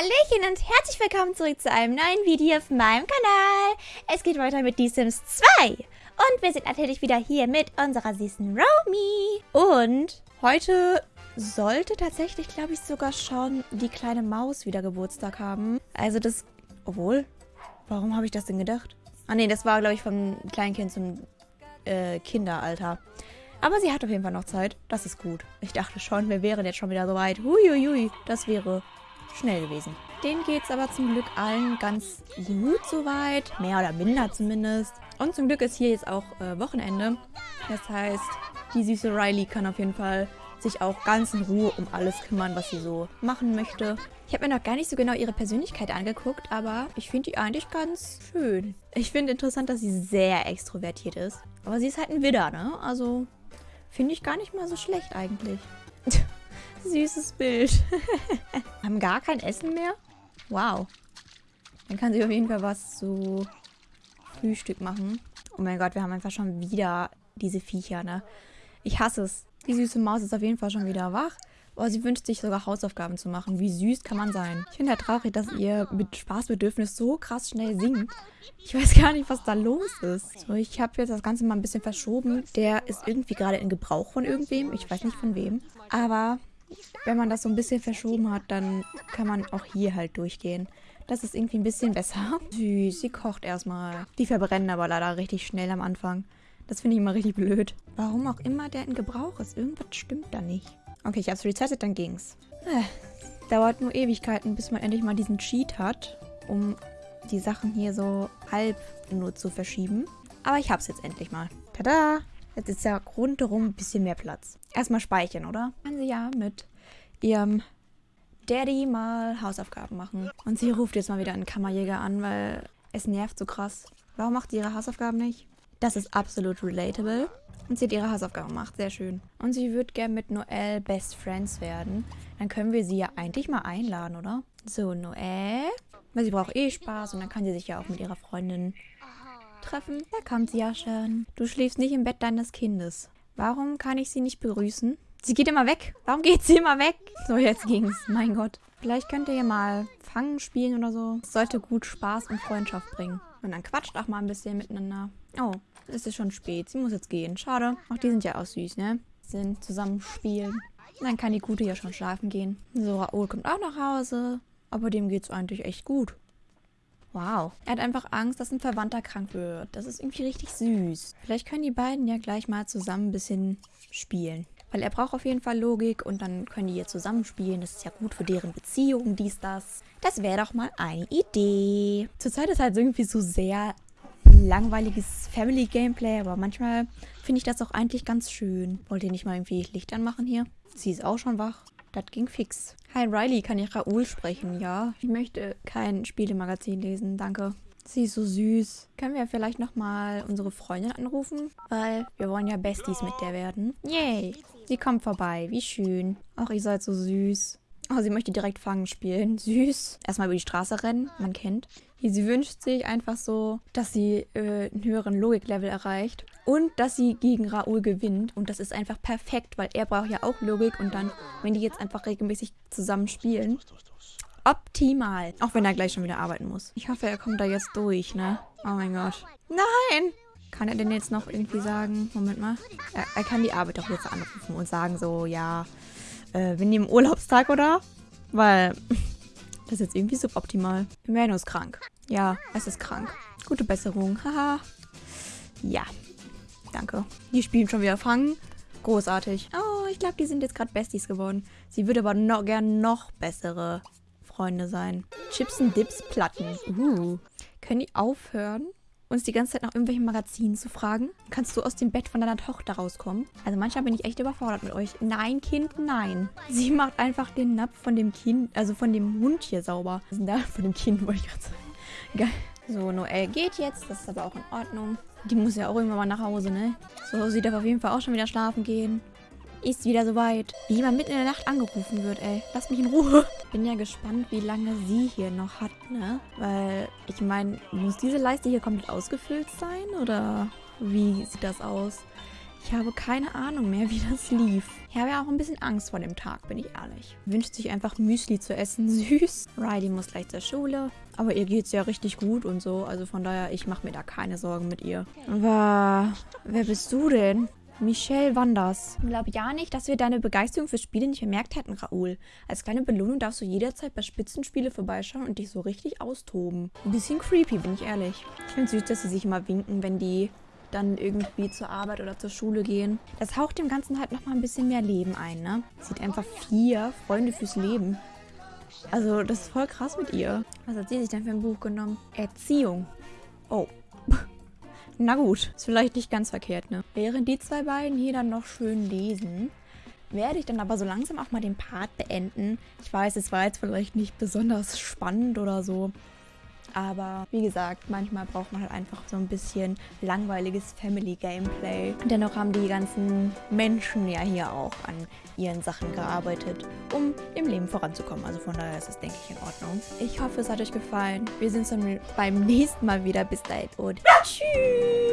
Hallöchen und herzlich willkommen zurück zu einem neuen Video auf meinem Kanal. Es geht weiter mit The Sims 2. Und wir sind natürlich wieder hier mit unserer süßen Romy. Und heute sollte tatsächlich, glaube ich, sogar schon die kleine Maus wieder Geburtstag haben. Also das... Obwohl, warum habe ich das denn gedacht? Ah nee, das war, glaube ich, vom Kleinkind zum äh, Kinderalter. Aber sie hat auf jeden Fall noch Zeit. Das ist gut. Ich dachte schon, wir wären jetzt schon wieder so weit. Huiuiui, das wäre schnell gewesen. Denen geht es aber zum Glück allen ganz gut soweit. Mehr oder minder zumindest. Und zum Glück ist hier jetzt auch äh, Wochenende. Das heißt, die süße Riley kann auf jeden Fall sich auch ganz in Ruhe um alles kümmern, was sie so machen möchte. Ich habe mir noch gar nicht so genau ihre Persönlichkeit angeguckt, aber ich finde die eigentlich ganz schön. Ich finde interessant, dass sie sehr extrovertiert ist. Aber sie ist halt ein Widder, ne? Also finde ich gar nicht mal so schlecht eigentlich. Süßes Bild. Haben gar kein Essen mehr? Wow. Dann kann sie auf jeden Fall was zu Frühstück machen. Oh mein Gott, wir haben einfach schon wieder diese Viecher, ne? Ich hasse es. Die süße Maus ist auf jeden Fall schon wieder wach. Oh, sie wünscht sich sogar Hausaufgaben zu machen. Wie süß kann man sein? Ich finde ja traurig, dass ihr mit Spaßbedürfnis so krass schnell singt. Ich weiß gar nicht, was da los ist. So, ich habe jetzt das Ganze mal ein bisschen verschoben. Der ist irgendwie gerade in Gebrauch von irgendwem. Ich weiß nicht von wem. Aber wenn man das so ein bisschen verschoben hat, dann kann man auch hier halt durchgehen. Das ist irgendwie ein bisschen besser. Süß, sie kocht erstmal. Die verbrennen aber leider richtig schnell am Anfang. Das finde ich immer richtig blöd. Warum auch immer der in Gebrauch ist. Irgendwas stimmt da nicht. Okay, ich habe es resettet, dann ging's. Äh, dauert nur Ewigkeiten, bis man endlich mal diesen Cheat hat, um die Sachen hier so halb nur zu verschieben. Aber ich habe es jetzt endlich mal. Tada! Jetzt ist ja rundherum ein bisschen mehr Platz. Erstmal speichern, oder? Kann sie ja mit ihrem Daddy mal Hausaufgaben machen. Und sie ruft jetzt mal wieder einen Kammerjäger an, weil es nervt so krass. Warum macht sie ihre Hausaufgaben nicht? Das ist absolut relatable. Und sie hat ihre Hausaufgaben gemacht. Sehr schön. Und sie wird gerne mit Noelle Best Friends werden. Dann können wir sie ja eigentlich mal einladen, oder? So, Noelle. Weil sie braucht eh Spaß und dann kann sie sich ja auch mit ihrer Freundin treffen. Da kommt sie ja schon. Du schläfst nicht im Bett deines Kindes. Warum kann ich sie nicht begrüßen? Sie geht immer weg. Warum geht sie immer weg? So, jetzt ging's. Mein Gott. Vielleicht könnt ihr mal Fangen spielen oder so. Es sollte gut Spaß und Freundschaft bringen. Und dann quatscht auch mal ein bisschen miteinander. Oh, es ist schon spät. Sie muss jetzt gehen. Schade. Auch die sind ja auch süß, ne? Sind zusammen spielen. Dann kann die Gute ja schon schlafen gehen. So, Raoul kommt auch nach Hause. Aber dem geht's eigentlich echt gut. Wow. Er hat einfach Angst, dass ein Verwandter krank wird. Das ist irgendwie richtig süß. Vielleicht können die beiden ja gleich mal zusammen ein bisschen spielen. Weil er braucht auf jeden Fall Logik und dann können die hier zusammenspielen. Das ist ja gut für deren Beziehung, dies, das. Das wäre doch mal eine Idee. Zurzeit ist halt irgendwie so sehr langweiliges Family-Gameplay, aber manchmal finde ich das auch eigentlich ganz schön. Wollt ihr nicht mal irgendwie Licht anmachen hier? Sie ist auch schon wach. Das ging fix. Hi Riley, kann ich Raoul sprechen? Ja. Ich möchte kein Spielemagazin lesen, danke. Sie ist so süß. Können wir vielleicht nochmal unsere Freundin anrufen? Weil wir wollen ja Besties mit der werden. Yay. Sie kommt vorbei. Wie schön. Ach, ihr seid so süß. Oh, sie möchte direkt Fangen spielen. Süß. Erstmal über die Straße rennen. Man kennt. Sie wünscht sich einfach so, dass sie äh, einen höheren Logiklevel erreicht. Und dass sie gegen Raoul gewinnt. Und das ist einfach perfekt, weil er braucht ja auch Logik. Und dann, wenn die jetzt einfach regelmäßig zusammen spielen, optimal. Auch wenn er gleich schon wieder arbeiten muss. Ich hoffe, er kommt da jetzt durch, ne? Oh mein Gott. Nein! Kann er denn jetzt noch irgendwie sagen, Moment mal, er, er kann die Arbeit doch jetzt anrufen und sagen so, ja, äh, wir nehmen Urlaubstag, oder? Weil das ist jetzt irgendwie suboptimal. Mano ist krank. Ja, es ist krank. Gute Besserung. Haha. ja. Danke. Die spielen schon wieder fangen. Großartig. Oh, ich glaube, die sind jetzt gerade Besties geworden. Sie würde aber noch, gern noch bessere Freunde sein. Chips und Dips Platten. Uh. Können die aufhören, uns die ganze Zeit nach irgendwelchen Magazinen zu fragen? Kannst du aus dem Bett von deiner Tochter rauskommen? Also manchmal bin ich echt überfordert mit euch. Nein, Kind, nein. Sie macht einfach den Napf von dem Kind, also von dem Hund hier sauber. Da, von dem Kind wollte ich gerade sagen. Geil. So, Noelle geht jetzt. Das ist aber auch in Ordnung. Die muss ja auch irgendwann mal nach Hause, ne? So, sie darf auf jeden Fall auch schon wieder schlafen gehen. Ist wieder soweit. Wie jemand mitten in der Nacht angerufen wird, ey. Lass mich in Ruhe. Bin ja gespannt, wie lange sie hier noch hat, ne? Weil, ich meine, muss diese Leiste hier komplett ausgefüllt sein? Oder wie sieht das aus? Ich habe keine Ahnung mehr, wie das lief. Ich habe ja auch ein bisschen Angst vor dem Tag, bin ich ehrlich. Wünscht sich einfach Müsli zu essen, süß. Riley muss gleich zur Schule. Aber ihr geht es ja richtig gut und so. Also von daher, ich mache mir da keine Sorgen mit ihr. Aber wer bist du denn? Michelle Wanders. Ich glaube ja nicht, dass wir deine Begeisterung für Spiele nicht bemerkt hätten, Raoul. Als kleine Belohnung darfst du jederzeit bei Spitzenspiele vorbeischauen und dich so richtig austoben. Ein bisschen creepy, bin ich ehrlich. Ich finde süß, dass sie sich immer winken, wenn die dann irgendwie zur Arbeit oder zur Schule gehen. Das haucht dem Ganzen halt nochmal ein bisschen mehr Leben ein, ne? Sieht einfach vier Freunde fürs Leben. Also, das ist voll krass mit ihr. Was hat sie sich denn für ein Buch genommen? Erziehung. Oh. Na gut, ist vielleicht nicht ganz verkehrt, ne? Während die zwei beiden hier dann noch schön lesen, werde ich dann aber so langsam auch mal den Part beenden. Ich weiß, es war jetzt vielleicht nicht besonders spannend oder so, aber wie gesagt, manchmal braucht man halt einfach so ein bisschen langweiliges Family-Gameplay. Dennoch haben die ganzen Menschen ja hier auch an ihren Sachen gearbeitet, um im Leben voranzukommen. Also von daher ist das, denke ich, in Ordnung. Ich hoffe, es hat euch gefallen. Wir sehen uns dann beim nächsten Mal wieder. Bis dahin und tschüss.